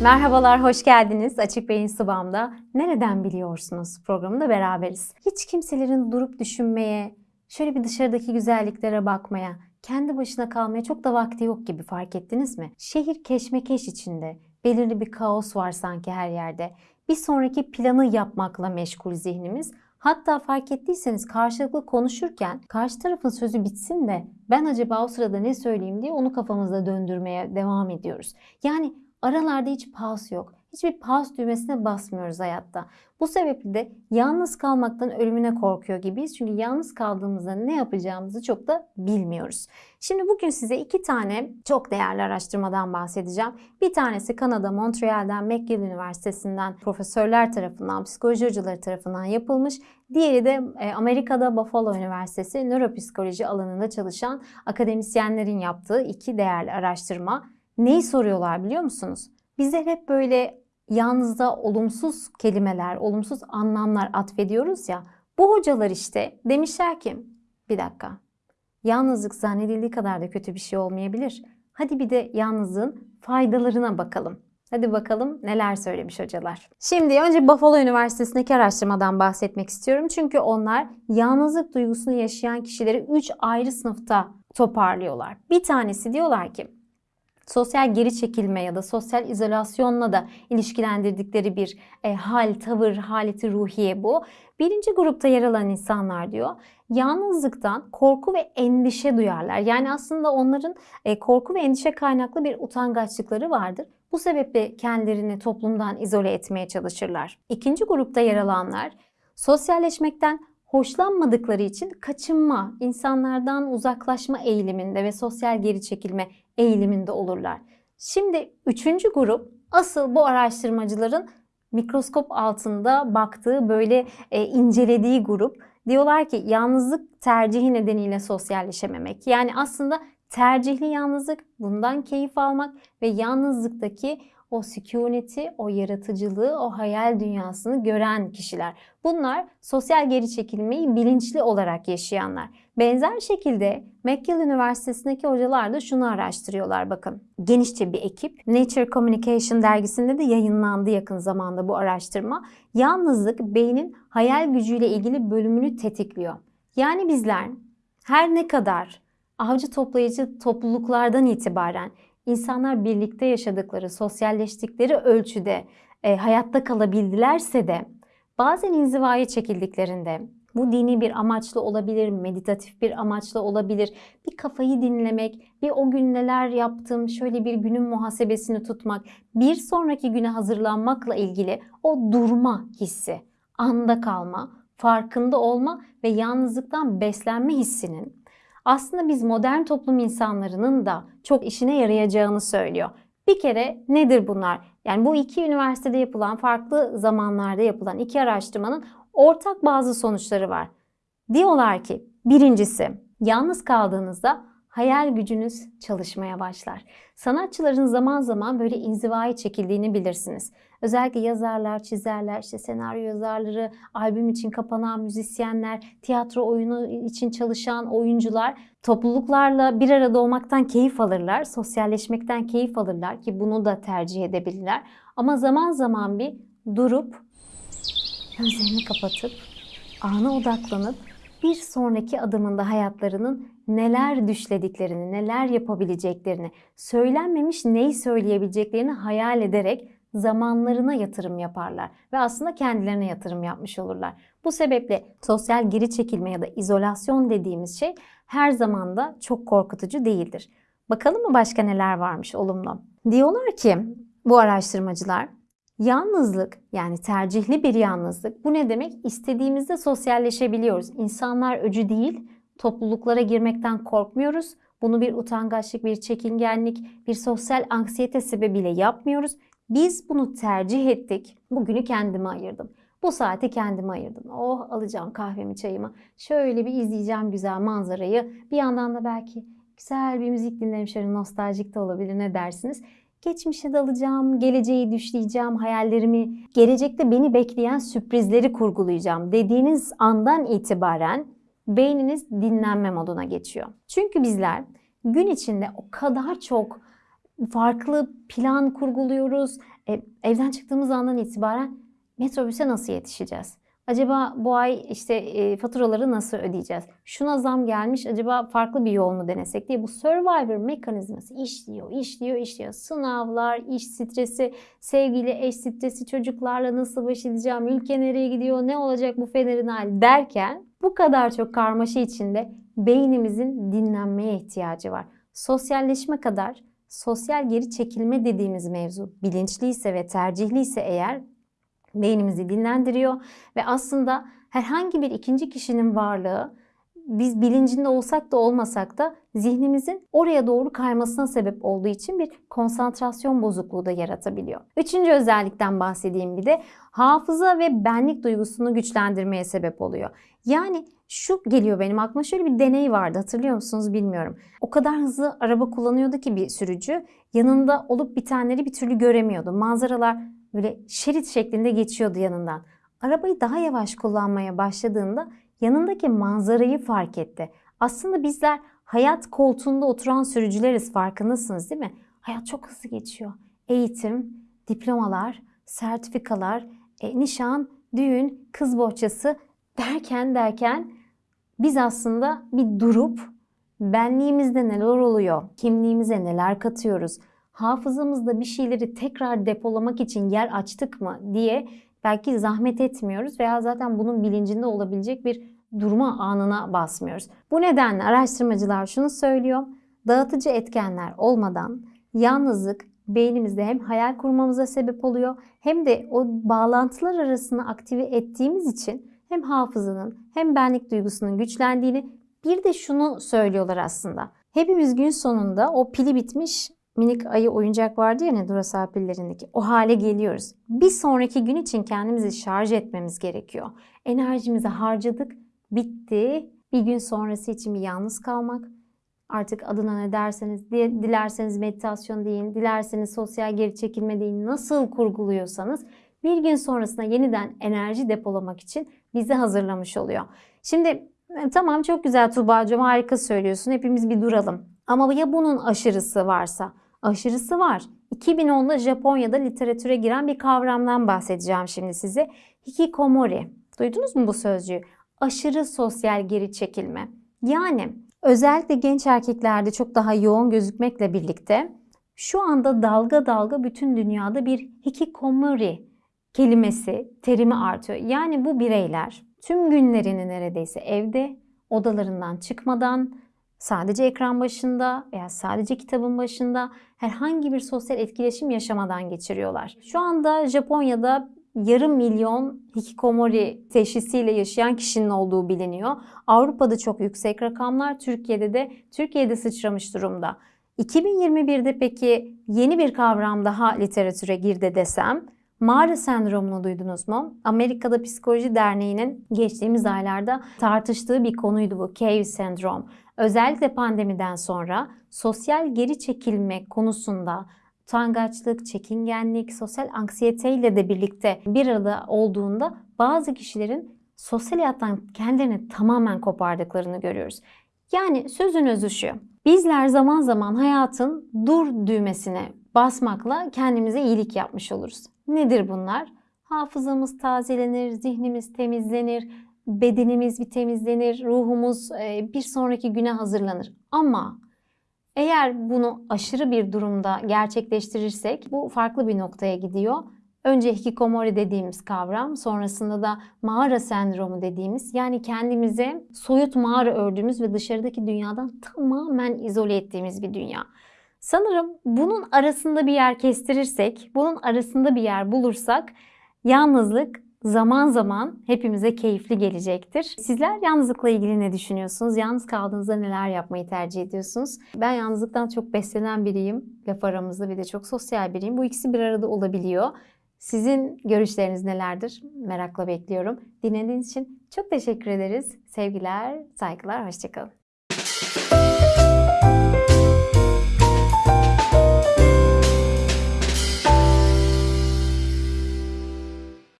Merhabalar, hoş geldiniz. Açık Beyin Sıvam'da Nereden Biliyorsunuz programında beraberiz. Hiç kimselerin durup düşünmeye, şöyle bir dışarıdaki güzelliklere bakmaya, kendi başına kalmaya çok da vakti yok gibi fark ettiniz mi? Şehir keşmekeş içinde, belirli bir kaos var sanki her yerde. Bir sonraki planı yapmakla meşgul zihnimiz. Hatta fark ettiyseniz karşılıklı konuşurken karşı tarafın sözü bitsin de ben acaba o sırada ne söyleyeyim diye onu kafamızda döndürmeye devam ediyoruz. Yani aralarda hiç pause yok. Hiçbir pause düğmesine basmıyoruz hayatta. Bu sebeple de yalnız kalmaktan ölümüne korkuyor gibiyiz. Çünkü yalnız kaldığımızda ne yapacağımızı çok da bilmiyoruz. Şimdi bugün size iki tane çok değerli araştırmadan bahsedeceğim. Bir tanesi Kanada Montreal'den McGill Üniversitesi'nden profesörler tarafından, psikoloji hocaları tarafından yapılmış. Diğeri de e, Amerika'da Buffalo Üniversitesi nöropsikoloji alanında çalışan akademisyenlerin yaptığı iki değerli araştırma. Neyi soruyorlar biliyor musunuz? Bizler hep böyle yalnızda olumsuz kelimeler, olumsuz anlamlar atfediyoruz ya. Bu hocalar işte demişler ki bir dakika yalnızlık zannedildiği kadar da kötü bir şey olmayabilir. Hadi bir de yalnızlığın faydalarına bakalım. Hadi bakalım neler söylemiş hocalar. Şimdi önce Buffalo Üniversitesi'ndeki araştırmadan bahsetmek istiyorum. Çünkü onlar yalnızlık duygusunu yaşayan kişileri 3 ayrı sınıfta toparlıyorlar. Bir tanesi diyorlar ki sosyal geri çekilme ya da sosyal izolasyonla da ilişkilendirdikleri bir e, hal, tavır, haleti ruhiye bu. Birinci grupta yer alan insanlar diyor, yalnızlıktan korku ve endişe duyarlar. Yani aslında onların e, korku ve endişe kaynaklı bir utangaçlıkları vardır. Bu sebeple kendilerini toplumdan izole etmeye çalışırlar. İkinci grupta yer alanlar sosyalleşmekten hoşlanmadıkları için kaçınma, insanlardan uzaklaşma eğiliminde ve sosyal geri çekilme eğiliminde olurlar. Şimdi üçüncü grup asıl bu araştırmacıların mikroskop altında baktığı böyle e, incelediği grup. Diyorlar ki yalnızlık tercihi nedeniyle sosyalleşememek. Yani aslında tercihli yalnızlık, bundan keyif almak ve yalnızlıktaki o sükuneti, o yaratıcılığı, o hayal dünyasını gören kişiler. Bunlar sosyal geri çekilmeyi bilinçli olarak yaşayanlar. Benzer şekilde McGill Üniversitesi'ndeki hocalar da şunu araştırıyorlar bakın. Genişçe bir ekip. Nature Communication dergisinde de yayınlandı yakın zamanda bu araştırma. Yalnızlık beynin hayal gücüyle ilgili bölümünü tetikliyor. Yani bizler her ne kadar avcı toplayıcı topluluklardan itibaren insanlar birlikte yaşadıkları, sosyalleştikleri ölçüde e, hayatta kalabildilerse de bazen inzivaya çekildiklerinde bu dini bir amaçla olabilir, meditatif bir amaçla olabilir. Bir kafayı dinlemek, bir o gün neler yaptım, şöyle bir günün muhasebesini tutmak, bir sonraki güne hazırlanmakla ilgili o durma hissi, anda kalma, farkında olma ve yalnızlıktan beslenme hissinin aslında biz modern toplum insanlarının da çok işine yarayacağını söylüyor. Bir kere nedir bunlar? Yani bu iki üniversitede yapılan, farklı zamanlarda yapılan iki araştırmanın ortak bazı sonuçları var. Diyorlar ki birincisi yalnız kaldığınızda hayal gücünüz çalışmaya başlar. Sanatçıların zaman zaman böyle inzivaya çekildiğini bilirsiniz. Özellikle yazarlar, çizerler, işte senaryo yazarları, albüm için kapanan müzisyenler, tiyatro oyunu için çalışan oyuncular topluluklarla bir arada olmaktan keyif alırlar, sosyalleşmekten keyif alırlar ki bunu da tercih edebilirler. Ama zaman zaman bir durup gözlerini kapatıp ana odaklanıp bir sonraki adımında hayatlarının neler düşlediklerini, neler yapabileceklerini, söylenmemiş neyi söyleyebileceklerini hayal ederek zamanlarına yatırım yaparlar ve aslında kendilerine yatırım yapmış olurlar. Bu sebeple sosyal geri çekilme ya da izolasyon dediğimiz şey her zaman da çok korkutucu değildir. Bakalım mı başka neler varmış olumlu? Diyorlar ki bu araştırmacılar Yalnızlık yani tercihli bir yalnızlık bu ne demek? İstediğimizde sosyalleşebiliyoruz. İnsanlar öcü değil, topluluklara girmekten korkmuyoruz. Bunu bir utangaçlık, bir çekingenlik, bir sosyal anksiyete sebebiyle yapmıyoruz. Biz bunu tercih ettik. Bugünü kendime ayırdım. Bu saati kendime ayırdım. Oh alacağım kahvemi çayımı. Şöyle bir izleyeceğim güzel manzarayı. Bir yandan da belki güzel bir müzik dinlerim. Şöyle nostaljik de olabilir ne dersiniz? Geçmişe dalacağım, geleceği düşleyeceğim, hayallerimi, gelecekte beni bekleyen sürprizleri kurgulayacağım dediğiniz andan itibaren beyniniz dinlenme moduna geçiyor. Çünkü bizler gün içinde o kadar çok farklı plan kurguluyoruz, E, evden çıktığımız andan itibaren metrobüse nasıl yetişeceğiz? Acaba bu ay işte e, faturaları nasıl ödeyeceğiz? Şuna zam gelmiş acaba farklı bir yol mu denesek diye bu survivor mekanizması işliyor, işliyor, işliyor. Sınavlar, iş stresi, sevgili eş stresi, çocuklarla nasıl baş edeceğim, ülke nereye gidiyor, ne olacak bu fenerin hali derken bu kadar çok karmaşa içinde beynimizin dinlenmeye ihtiyacı var. Sosyalleşme kadar sosyal geri çekilme dediğimiz mevzu bilinçliyse ve tercihliyse eğer beynimizi dinlendiriyor ve aslında herhangi bir ikinci kişinin varlığı biz bilincinde olsak da olmasak da zihnimizin oraya doğru kaymasına sebep olduğu için bir konsantrasyon bozukluğu da yaratabiliyor. Üçüncü özellikten bahsedeyim bir de hafıza ve benlik duygusunu güçlendirmeye sebep oluyor. Yani şu geliyor benim aklıma şöyle bir deney vardı hatırlıyor musunuz bilmiyorum. O kadar hızlı araba kullanıyordu ki bir sürücü yanında olup bitenleri bir türlü göremiyordu. Manzaralar böyle şerit şeklinde geçiyordu yanından. Arabayı daha yavaş kullanmaya başladığında yanındaki manzarayı fark etti. Aslında bizler hayat koltuğunda oturan sürücüleriz farkındasınız değil mi? Hayat çok hızlı geçiyor. Eğitim, diplomalar, sertifikalar, e, nişan, düğün, kız bohçası derken derken biz aslında bir durup benliğimizde neler oluyor, kimliğimize neler katıyoruz, hafızamızda bir şeyleri tekrar depolamak için yer açtık mı diye belki zahmet etmiyoruz veya zaten bunun bilincinde olabilecek bir durma anına basmıyoruz. Bu nedenle araştırmacılar şunu söylüyor. Dağıtıcı etkenler olmadan yalnızlık beynimizde hem hayal kurmamıza sebep oluyor hem de o bağlantılar arasını aktive ettiğimiz için hem hafızanın hem benlik duygusunun güçlendiğini bir de şunu söylüyorlar aslında. Hepimiz gün sonunda o pili bitmiş minik ayı oyuncak vardı ya ne Duracell pillerindeki o hale geliyoruz. Bir sonraki gün için kendimizi şarj etmemiz gerekiyor. Enerjimizi harcadık, bitti. Bir gün sonrası için bir yalnız kalmak. Artık adına ne derseniz, dilerseniz meditasyon deyin, dilerseniz sosyal geri çekilme deyin, nasıl kurguluyorsanız bir gün sonrasında yeniden enerji depolamak için bizi hazırlamış oluyor. Şimdi e, tamam çok güzel Tuğba'cığım harika söylüyorsun hepimiz bir duralım. Ama ya bunun aşırısı varsa? Aşırısı var. 2010'da Japonya'da literatüre giren bir kavramdan bahsedeceğim şimdi size. Hikikomori. Duydunuz mu bu sözcüğü? Aşırı sosyal geri çekilme. Yani özellikle genç erkeklerde çok daha yoğun gözükmekle birlikte şu anda dalga dalga bütün dünyada bir hikikomori kelimesi, terimi artıyor. Yani bu bireyler tüm günlerini neredeyse evde, odalarından çıkmadan, sadece ekran başında veya sadece kitabın başında herhangi bir sosyal etkileşim yaşamadan geçiriyorlar. Şu anda Japonya'da yarım milyon hikikomori teşhisiyle yaşayan kişinin olduğu biliniyor. Avrupa'da çok yüksek rakamlar, Türkiye'de de Türkiye'de sıçramış durumda. 2021'de peki yeni bir kavram daha literatüre girdi desem Mağara sendromunu duydunuz mu? Amerika'da Psikoloji Derneği'nin geçtiğimiz aylarda tartıştığı bir konuydu bu cave sendrom. Özellikle pandemiden sonra sosyal geri çekilme konusunda utangaçlık, çekingenlik, sosyal anksiyete ile de birlikte bir arada olduğunda bazı kişilerin sosyal hayattan kendilerini tamamen kopardıklarını görüyoruz. Yani sözün özü şu. Bizler zaman zaman hayatın dur düğmesine basmakla kendimize iyilik yapmış oluruz. Nedir bunlar? Hafızamız tazelenir, zihnimiz temizlenir, bedenimiz bir temizlenir, ruhumuz e, bir sonraki güne hazırlanır. Ama eğer bunu aşırı bir durumda gerçekleştirirsek bu farklı bir noktaya gidiyor. Önce hikikomori dediğimiz kavram, sonrasında da mağara sendromu dediğimiz yani kendimize soyut mağara ördüğümüz ve dışarıdaki dünyadan tamamen izole ettiğimiz bir dünya. Sanırım bunun arasında bir yer kestirirsek, bunun arasında bir yer bulursak yalnızlık zaman zaman hepimize keyifli gelecektir. Sizler yalnızlıkla ilgili ne düşünüyorsunuz? Yalnız kaldığınızda neler yapmayı tercih ediyorsunuz? Ben yalnızlıktan çok beslenen biriyim. Laf aramızda bir de çok sosyal biriyim. Bu ikisi bir arada olabiliyor. Sizin görüşleriniz nelerdir? Merakla bekliyorum. Dinlediğiniz için çok teşekkür ederiz. Sevgiler, saygılar, hoşçakalın.